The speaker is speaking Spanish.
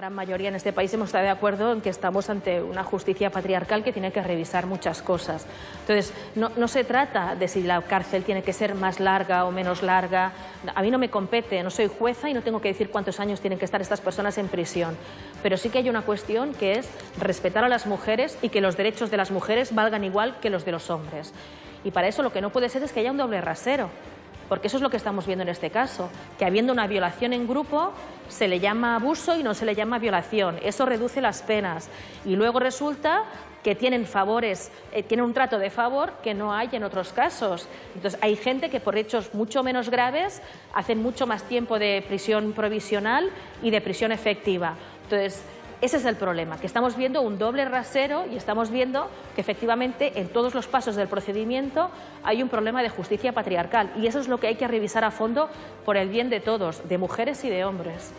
gran mayoría en este país hemos estado de acuerdo en que estamos ante una justicia patriarcal que tiene que revisar muchas cosas. Entonces, no, no, se trata de si la cárcel tiene que ser más larga o menos larga. A mí no me compete, no soy jueza y no tengo que decir cuántos años tienen que estar estas personas en prisión. Pero sí que hay una cuestión que es respetar a las mujeres y que los derechos de las mujeres valgan igual que los de los hombres. Y para eso lo que no puede ser es que haya un doble rasero porque eso es lo que estamos viendo en este caso, que habiendo una violación en grupo se le llama abuso y no se le llama violación. Eso reduce las penas y luego resulta que tienen favores, eh, tienen un trato de favor que no hay en otros casos. Entonces, hay gente que por hechos mucho menos graves hacen mucho más tiempo de prisión provisional y de prisión efectiva. Entonces, ese es el problema, que estamos viendo un doble rasero y estamos viendo que efectivamente en todos los pasos del procedimiento hay un problema de justicia patriarcal y eso es lo que hay que revisar a fondo por el bien de todos, de mujeres y de hombres.